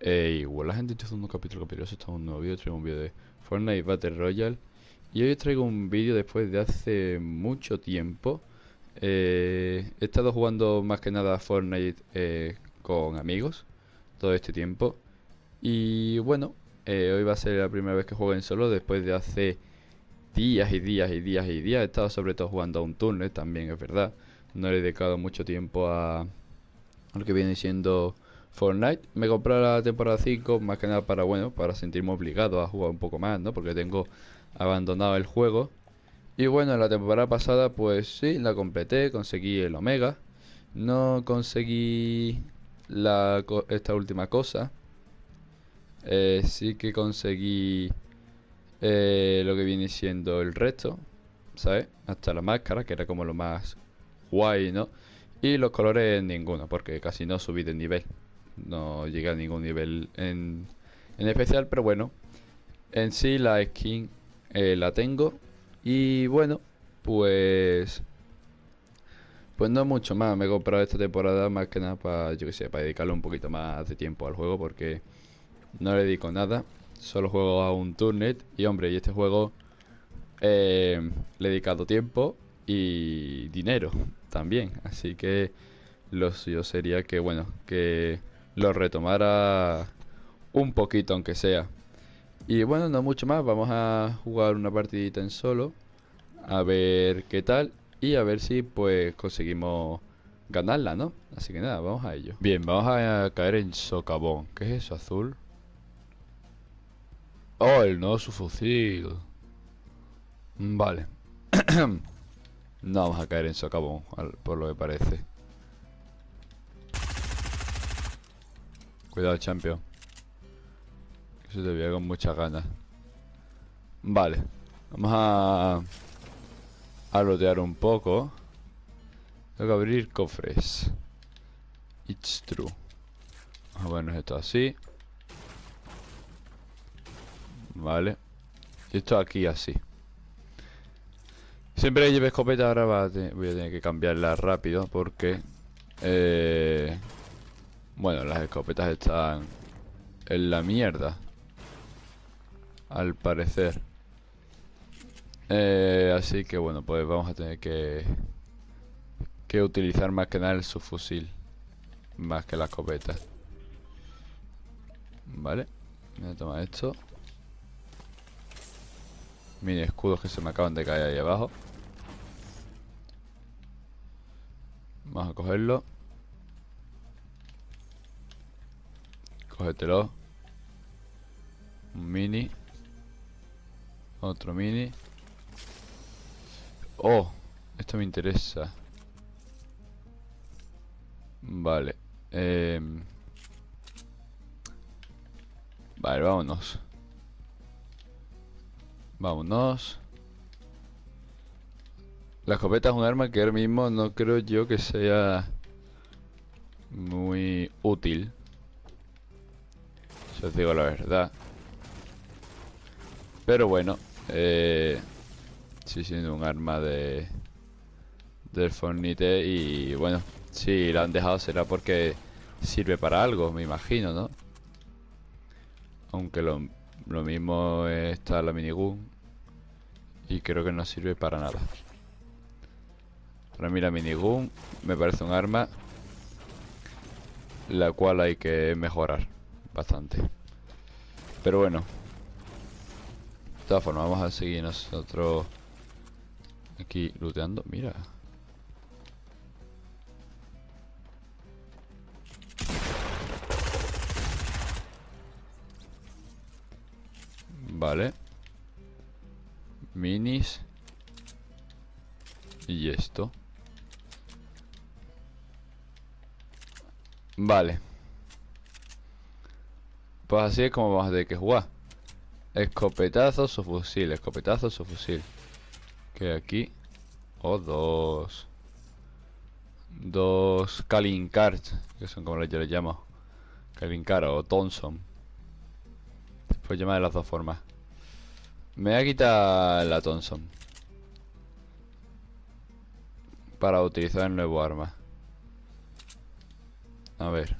Eh, igual gente está haciendo un capítulo capítulo, está un nuevo vídeo, traigo un vídeo de Fortnite Battle Royale. Y hoy os traigo un vídeo después de hace mucho tiempo. Eh, He estado jugando más que nada Fortnite eh, con amigos todo este tiempo. Y bueno, eh, hoy va a ser la primera vez que juego en solo después de hace días y días y días y días. He estado sobre todo jugando a un turno también, es verdad. No he dedicado mucho tiempo a lo que viene siendo Fortnite. Me compré la temporada 5 más que nada para, bueno, para sentirme obligado a jugar un poco más, ¿no? Porque tengo abandonado el juego. Y bueno, la temporada pasada pues sí, la completé, conseguí el Omega. No conseguí la, esta última cosa. Eh, sí que conseguí eh, lo que viene siendo el resto, ¿sabes? Hasta la máscara, que era como lo más guay, ¿no? Y los colores ninguno, porque casi no subí de nivel no llega a ningún nivel en, en especial, pero bueno, en sí la skin eh, la tengo. Y bueno, pues pues no mucho más, me he comprado esta temporada más que nada para, yo que sé, para dedicarle un poquito más de tiempo al juego porque no le dedico nada, solo juego a un turnet. Y hombre, y este juego eh, le he dedicado tiempo y dinero también, así que lo suyo sería que bueno, que lo retomara un poquito aunque sea. Y bueno, no mucho más, vamos a jugar una partidita en solo, a ver qué tal y a ver si pues conseguimos ganarla, ¿no? Así que nada, vamos a ello. Bien, vamos a caer en socavón. ¿Qué es eso, azul? Oh, el no, su fusil. Vale. no vamos a caer en socavón, por lo que parece. Cuidado, champion. Se te veía con muchas ganas. Vale. Vamos a... A rodear un poco. Tengo que abrir cofres. It's true. Vamos a ponernos esto así. Vale. Y esto aquí así. Siempre lleve escopeta ahora voy a tener que cambiarla rápido porque... Eh, bueno, las escopetas están en la mierda. Al parecer. Eh, así que bueno, pues vamos a tener que que utilizar más que nada el subfusil más que la escopeta. Vale, voy a tomar esto. Mini escudos que se me acaban de caer ahí abajo. Vamos a cogerlo. Cógetelo. Un mini. Otro mini. Oh, esto me interesa. Vale. Eh... Vale, vámonos. Vámonos. La escopeta es un arma que ahora mismo no creo yo que sea muy útil. Si os digo la verdad. Pero bueno, eh, sí siendo un arma de del Fornite y bueno, si la han dejado será porque sirve para algo, me imagino, ¿no? Aunque lo, lo mismo está la minigun y creo que no sirve para nada. Para mí la minigun me parece un arma la cual hay que mejorar bastante. Pero bueno. De todas formas, vamos a seguir nosotros aquí looteando. Mira. Vale. Minis. Y esto. Vale. Pues así es como vamos a tener que jugar. Escopetazos o fusil, escopetazos o fusil. Que aquí. O dos. Dos Kalinkar, que son como yo les llamo. Kalinkar o Thompson. Pues llamar de las dos formas. Me voy a quitar la Thompson. Para utilizar el nuevo arma. A ver.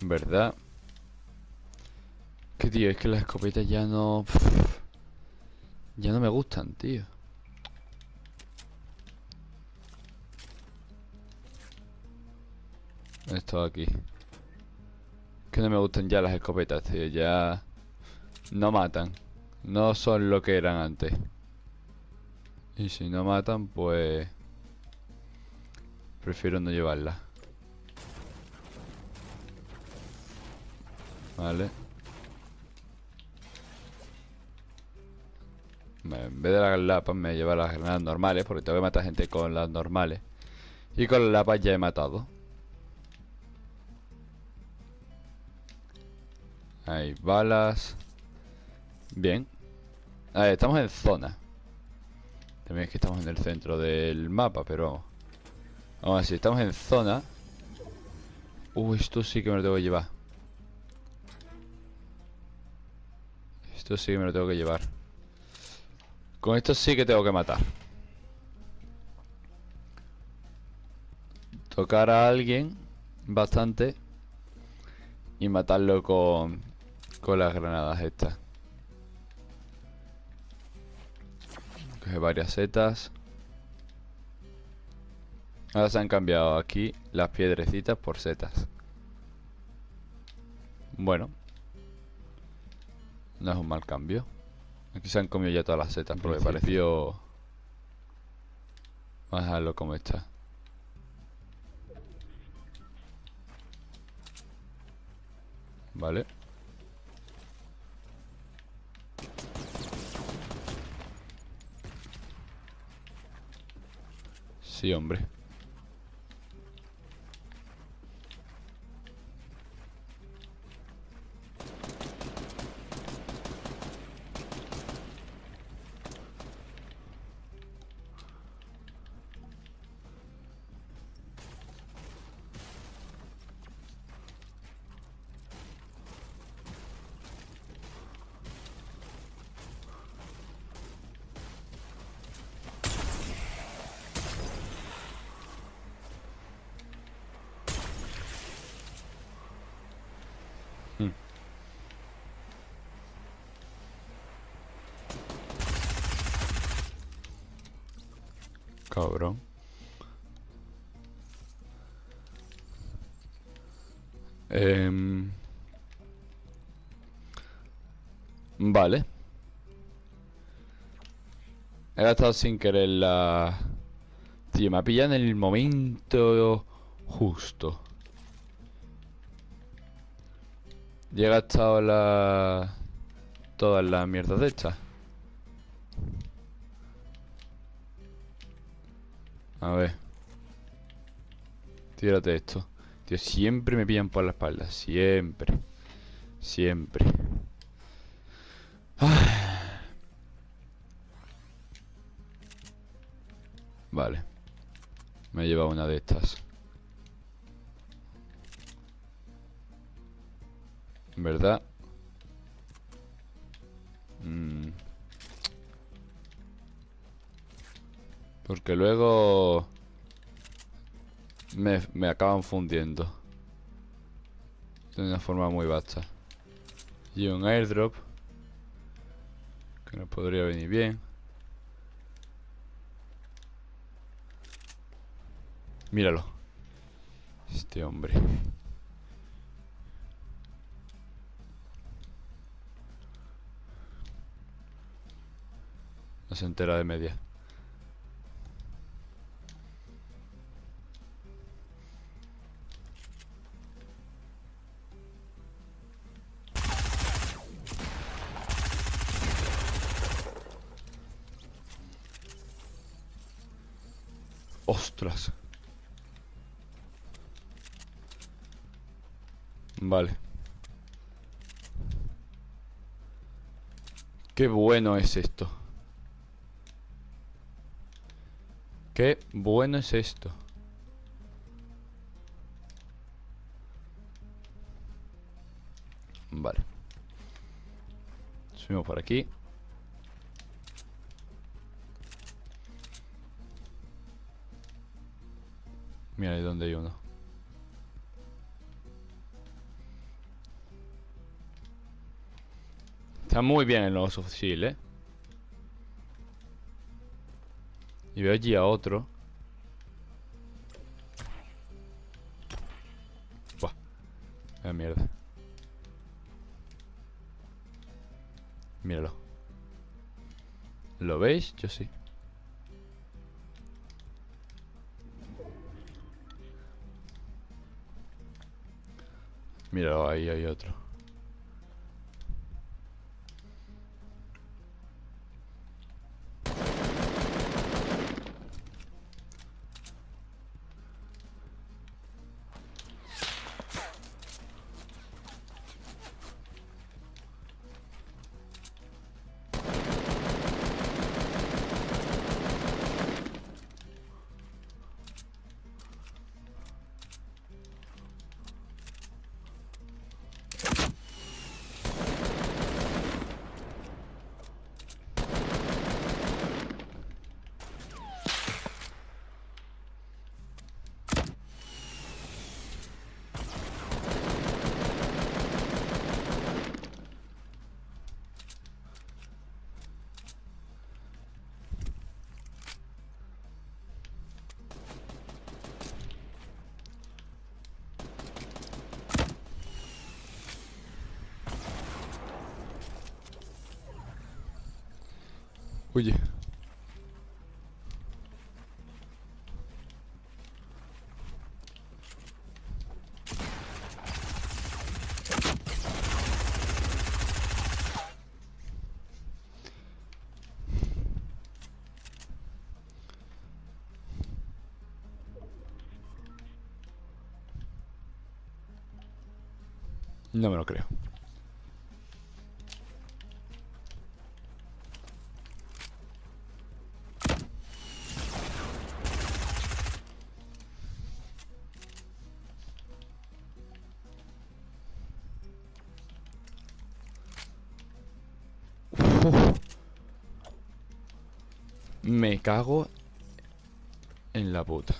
¿Verdad? Que tío, es que las escopetas ya no... Ya no me gustan, tío. Esto aquí. Que no me gustan ya las escopetas, tío. Ya... No matan. No son lo que eran antes. Y si no matan, pues... Prefiero no llevarla. Vale. En vez de las lapas me lleva las granadas normales Porque tengo que matar gente con las normales. Y con las lapas ya he matado. Hay balas. Bien. Ver, Estamos en zona. También es que estamos en el centro del mapa Pero vamos a ver, si estamos en zona. Uy, esto sí que me lo tengo que llevar Esto sí que me lo tengo que llevar con esto sí que tengo que matar. Tocar a alguien bastante y matarlo con, con las granadas estas. Coge varias setas. Ahora se han cambiado aquí las piedrecitas por setas. Bueno. No es un mal cambio. Aquí se han comido ya todas las setas porque pareció... Vamos a dejarlo como está. Vale. Sí, hombre. Cabrón. Em, vale. He gastado sin querer la... Tío, me ha pillado en el momento justo. Y he gastado la... Todas las mierdas de estas. A ver. Tírate esto. Tío, siempre me pillan por la espalda. Siempre. Siempre. Vale. Me he llevado una de estas. ¿Verdad? Mmm Porque luego... Me, me acaban fundiendo. De una forma muy vasta. Y un airdrop. Que nos podría venir bien. Míralo. Este hombre. No se entera de media. Ostras. Vale. Qué bueno es esto. Qué bueno es esto. Vale. Subimos por aquí. Mira ahí donde hay uno. Está muy bien el nuevo soft eh. Y veo allí a otro. Buah. La mierda. Míralo. ¿Lo veis? Yo sí. Míralo, ahí hay otro. No me lo creo. Me cago en la puta.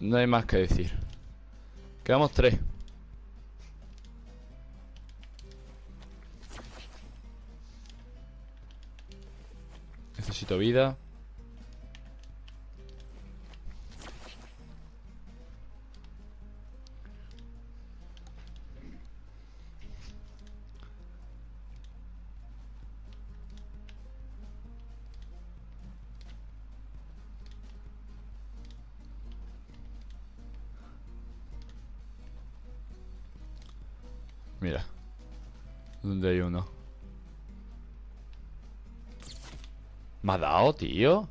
No hay más que decir. Quedamos tres. Necesito vida. Mira. ¿Dónde hay uno? ¿Me ha dado, tío?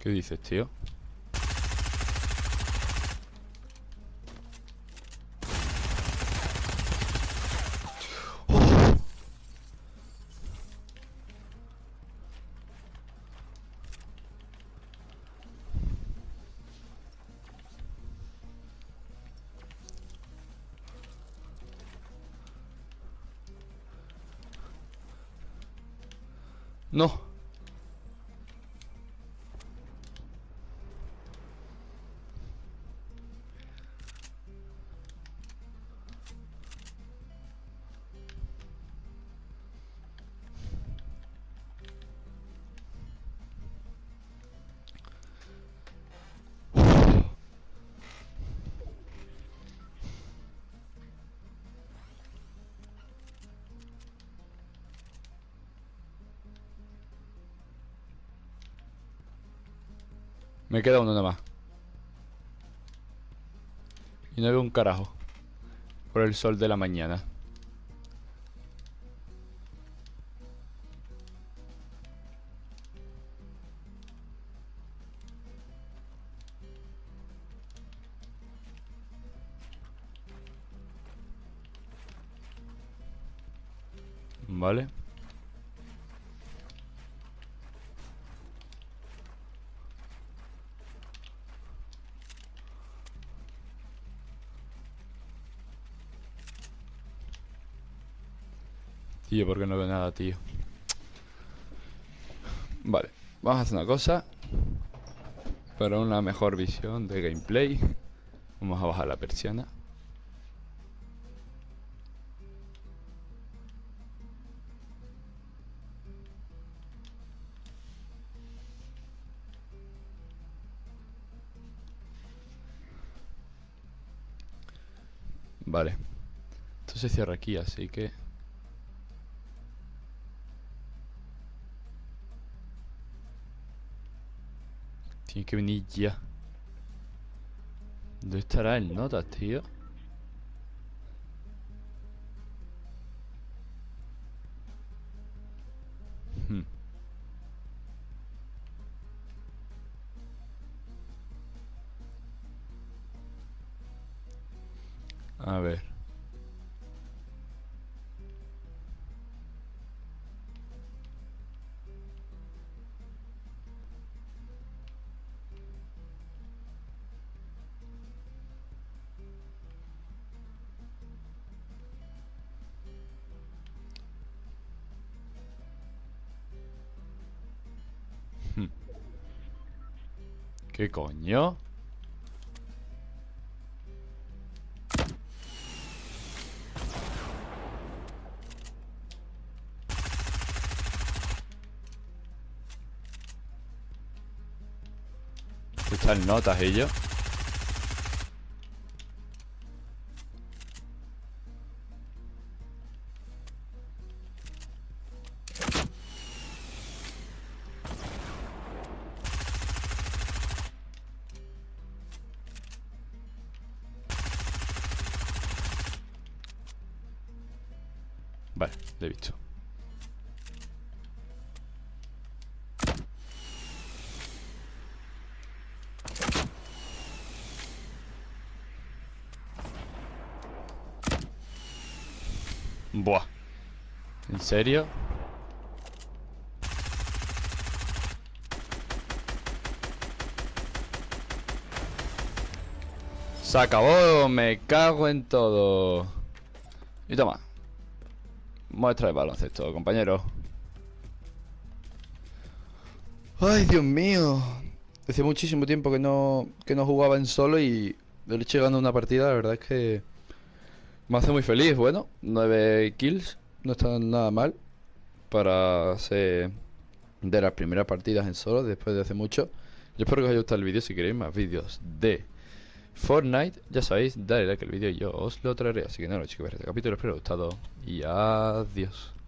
¿Qué dices, tío? No. Me queda uno nada más. Y no veo un carajo. Por el sol de la mañana. Porque no veo nada, tío. Vale, vamos a hacer una cosa. Para una mejor visión de gameplay. Vamos a bajar la persiana. Vale. Esto se cierra aquí, así que... Tiene que venir ya. ¿Dónde estará el notas, tío? Hmm. ¿Qué coño? Están notas ellos. Vale, le he visto. Buah. ¿En serio? Se acabó, me cago en todo. Y toma. Muestra de baloncesto, compañero. Ay, Dios mío. Hace muchísimo tiempo que no, que no jugaba en solo y le hecho llegando a una partida, la verdad es que me hace muy feliz. Bueno, 9 kills, no está nada mal para ser de las primeras partidas en solo después de hace mucho. Yo espero que os haya gustado el vídeo. Si queréis más vídeos de Fortnite, ya sabéis, dale like al vídeo y yo os lo traeré. Así que nada, chicos, este capítulo espero que os haya gustado y adiós.